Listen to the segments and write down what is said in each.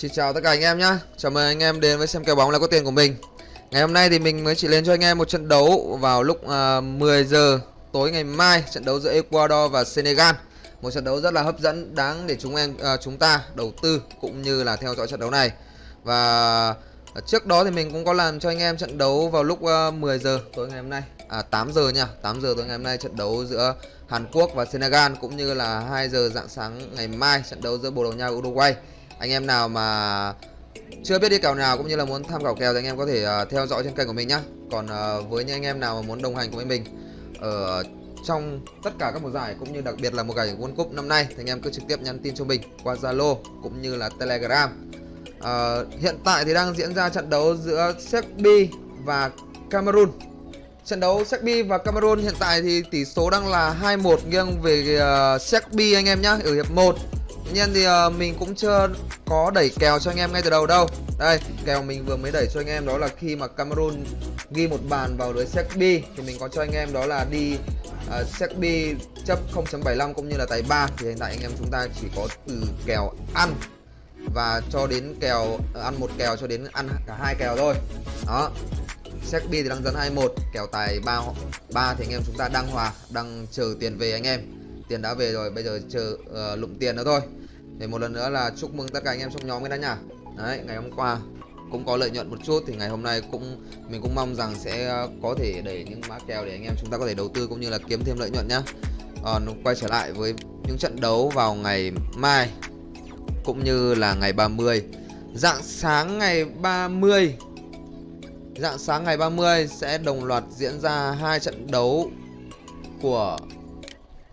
Xin chào tất cả anh em nhé Chào mừng anh em đến với xem kèo bóng là có tiền của mình. Ngày hôm nay thì mình mới chỉ lên cho anh em một trận đấu vào lúc à, uh, 10 giờ tối ngày mai Trận đấu giữa Ecuador và Senegal. Một trận đấu rất là hấp dẫn đáng để chúng em uh, chúng ta đầu tư cũng như là theo dõi trận đấu này. Và trước đó thì mình cũng có làm cho anh em trận đấu vào lúc à, uh, 10 giờ tối ngày hôm nay. À 8 giờ nha 8 giờ tối ngày hôm nay trận đấu giữa Hàn Quốc và Senegal Cũng như là 2 giờ dạng sáng ngày mai trận đấu giữa Bồ Đào Nha và Uruguay anh em nào mà chưa biết đi kèo nào cũng như là muốn tham khảo kèo thì anh em có thể uh, theo dõi trên kênh của mình nhá. Còn uh, với những anh em nào mà muốn đồng hành cùng với mình ở trong tất cả các mùa giải cũng như đặc biệt là một giải World Cup năm nay thì anh em cứ trực tiếp nhắn tin cho mình qua Zalo cũng như là Telegram. Uh, hiện tại thì đang diễn ra trận đấu giữa Serbia và Cameroon. Trận đấu Serbia và Cameroon hiện tại thì tỷ số đang là 2-1 nghiêng về uh, Serbia anh em nhá ở hiệp 1 nhiên thì uh, mình cũng chưa có đẩy kèo cho anh em ngay từ đầu đâu. Đây, kèo mình vừa mới đẩy cho anh em đó là khi mà Cameroon ghi một bàn vào lưới Serbia Thì mình có cho anh em đó là đi uh, Serbia chấp 0.75 cũng như là tài 3 Thì hiện tại anh em chúng ta chỉ có từ kèo ăn và cho đến kèo uh, ăn một kèo cho đến ăn cả hai kèo thôi. Đó Serbia thì đang dẫn 21 kèo tài 3 3 thì anh em chúng ta đang hòa đang chờ tiền về anh em tiền đã về rồi bây giờ chờ uh, lụm tiền nữa thôi. Thì một lần nữa là chúc mừng tất cả anh em trong nhóm cái đã nhá đấy ngày hôm qua cũng có lợi nhuận một chút thì ngày hôm nay cũng mình cũng mong rằng sẽ ờ, có thể đẩy những mã kèo để anh em chúng ta có thể đầu tư cũng như là kiếm thêm lợi nhuận nhá. Còn quay trở lại với những trận đấu vào ngày mai cũng như là ngày 30 dạng sáng ngày 30 dạng sáng ngày 30 sẽ đồng loạt diễn ra hai trận đấu của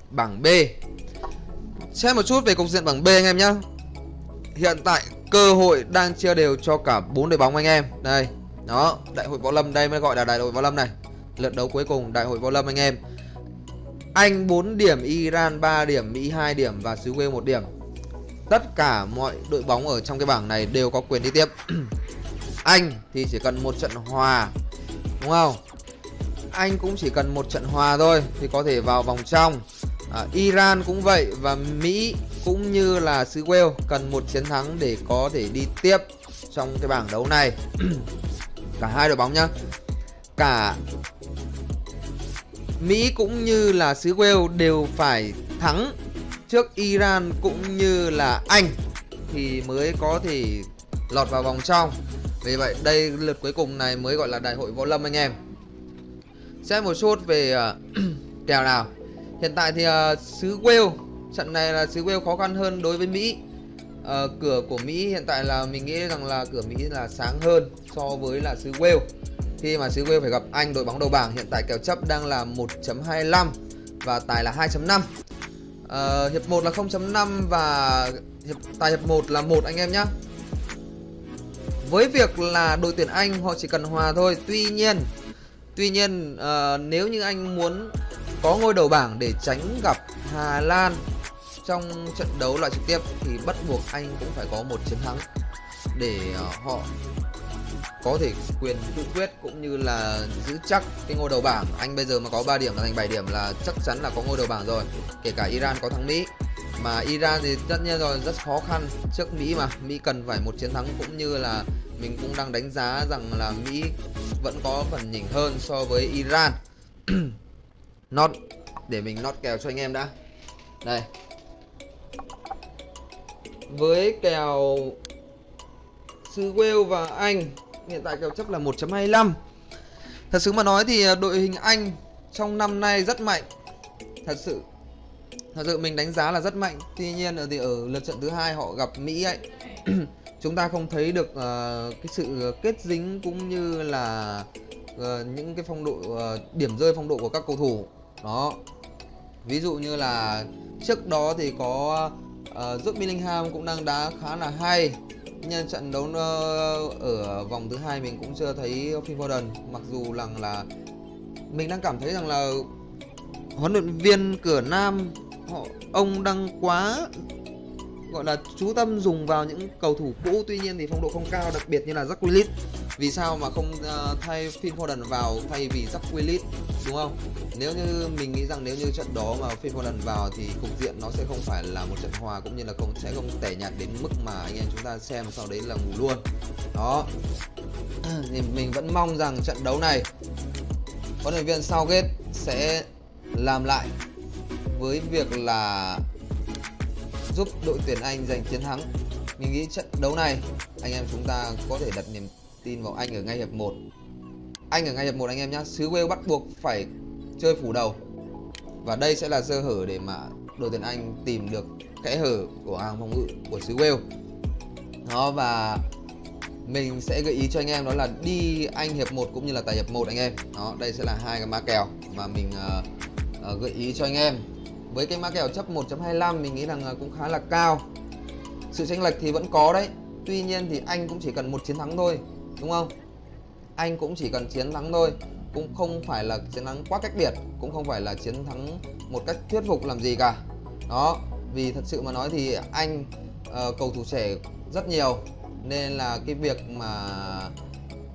bảng B. Xem một chút về cục diện bảng B anh em nhé Hiện tại cơ hội đang chia đều cho cả bốn đội bóng anh em. Đây, Đó, Đại hội Võ Lâm, đây mới gọi là đại hội Võ Lâm này. Lượt đấu cuối cùng đại hội Võ Lâm anh em. Anh 4 điểm, Iran 3 điểm, Mỹ 2 điểm và xứ Wales 1 điểm. Tất cả mọi đội bóng ở trong cái bảng này đều có quyền đi tiếp. Anh thì chỉ cần một trận hòa, Đúng không? Anh cũng chỉ cần một trận hòa thôi Thì có thể vào vòng trong à, Iran cũng vậy và Mỹ cũng như là xứ Wales cần một chiến thắng để có thể đi tiếp trong cái bảng đấu này. Cả hai đội bóng nhá. Cả Mỹ cũng như là xứ Wales đều phải thắng trước Iran cũng như là Anh thì mới có thể lọt vào vòng trong. Vì vậy đây lượt cuối cùng này mới gọi là đại hội võ lâm anh em. Xem một chút về uh, kèo nào. Hiện tại thì uh, xứ Wales Trận này là xứ Wales khó khăn hơn đối với Mỹ. Uh, Cửa của Mỹ hiện tại là mình nghĩ rằng là cửa Mỹ là sáng hơn so với là xứ Wales. Khi mà xứ Wales phải gặp Anh đội bóng đầu bảng Hiện tại kèo chấp đang là 1.25 Và tài là 2.5 uh, ờ, Hiệp 1 là 0.5 và hiệp, tài hiệp 1 là 1 anh em nhé Với việc là đội tuyển Anh họ chỉ cần hòa thôi Tuy nhiên Tuy nhiên uh, nếu như anh muốn có ngôi đầu bảng để tránh gặp Hà Lan trong trận đấu loại trực tiếp thì bắt buộc anh cũng phải có một chiến thắng để ờ, họ có thể quyền tự quyết cũng như là giữ chắc cái ngôi đầu bảng. Anh bây giờ mà có 3 điểm là thành 7 điểm là chắc chắn là có ngôi đầu bảng rồi, kể cả Iran có thắng Mỹ. Mà Iran thì tất nhiên rồi, rất khó khăn trước Mỹ mà. Mỹ cần phải một chiến thắng cũng như là mình cũng đang đánh giá rằng là Mỹ vẫn có phần nhỉnh hơn so với Iran. Not Để mình not kèo cho anh em đã. Đây. Với kèo Xứ Wales và Anh Hiện tại kèo chấp là 1.25 Thật sự mà nói thì à, đội hình Anh Trong năm nay rất mạnh. Thật sự Thật sự mình đánh giá là rất mạnh. Tuy nhiên thì ở lượt trận thứ hai họ gặp Mỹ ấy Chúng ta không thấy được uh, cái sự kết dính cũng như là uh, những cái phong độ uh, điểm rơi phong độ của các cầu thủ. Đó. Ví dụ như là trước đó thì có uh, Jude Bellingham cũng đang đá khá là hay. Nhân trận đấu uh, ở vòng thứ hai mình cũng chưa thấy Phil Foden. Mặc dù rằng là mình đang cảm thấy rằng là huấn luyện viên cửa Nam họ ông đang quá gọi là chú tâm dùng vào những cầu thủ cũ. Tuy nhiên thì phong độ không cao đặc biệt như là Jack Willis vì sao mà không uh, thay Phil Foden vào thay vì Jack Willis đúng không? Nếu như mình nghĩ rằng nếu như trận đó mà Phil Foden vào thì cục diện nó sẽ không phải là một trận hòa cũng như là không sẽ không tẻ nhạt đến mức mà anh em chúng ta xem sau đấy là ngủ luôn. Đó. Thì mình vẫn mong rằng trận đấu này huấn luyện viên Southgate sẽ làm lại với việc là giúp đội tuyển Anh giành chiến thắng. Mình nghĩ trận đấu này anh em chúng ta có thể đặt niềm tin vào Anh ở ngay hiệp 1. Anh ở ngay hiệp 1 anh em nhé. Xứ Wales bắt buộc phải chơi phủ đầu. Và đây sẽ là sơ hở để mà đội tuyển Anh tìm được kẽ hở của hàng phòng ngự của xứ Wales. Đó và mình sẽ gợi ý cho anh em đó là đi Anh hiệp 1 cũng như là tài hiệp 1 anh em. Đó, đây sẽ là hai cái mã kèo mà mình uh, uh, gợi ý cho anh em với cái mã kèo chấp 1.25 mình nghĩ rằng ờ, cũng khá là cao sự chênh lệch thì vẫn có đấy tuy nhiên thì anh cũng chỉ cần một chiến thắng thôi đúng không? Anh cũng chỉ cần chiến thắng thôi cũng không phải là chiến thắng quá cách biệt cũng không phải là chiến thắng một cách thuyết phục làm gì cả. Đó vì thật sự mà nói thì anh uh, cầu thủ trẻ rất nhiều nên là cái việc mà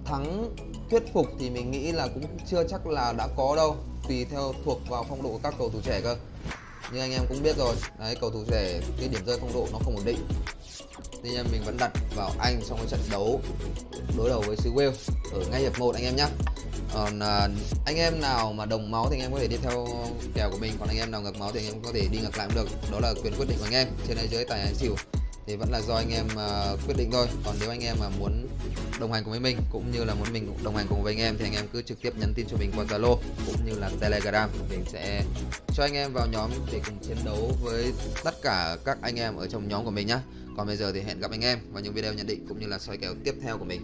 thắng thuyết phục thì mình nghĩ là cũng chưa chắc là đã có đâu tùy theo thuộc vào phong độ của các cầu thủ trẻ cơ. Như anh em cũng biết rồi đấy cầu thủ trẻ cái điểm rơi phong độ nó không ổn định nên em mình vẫn đặt vào anh trong cái trận đấu đối đầu với xứ Wales ở ngay hiệp 1 anh em nhé còn à, anh em nào mà đồng máu thì anh em có thể đi theo kèo của mình còn anh em nào ngược máu thì anh em có thể đi ngược lại cũng được. Đó là quyền quyết định của anh em. Trên đây dưới tài anh xỉu thì vẫn là do anh em uh, quyết định thôi. Còn nếu anh em mà muốn đồng hành cùng với mình cũng như là muốn mình đồng hành cùng với anh em thì anh em cứ trực tiếp nhắn tin cho mình qua Zalo cũng như là Telegram. Mình sẽ cho anh em vào nhóm để cùng chiến đấu với tất cả các anh em ở trong nhóm của mình nhé còn bây giờ thì hẹn gặp anh em vào những video nhận định cũng như là soi kèo tiếp theo của mình.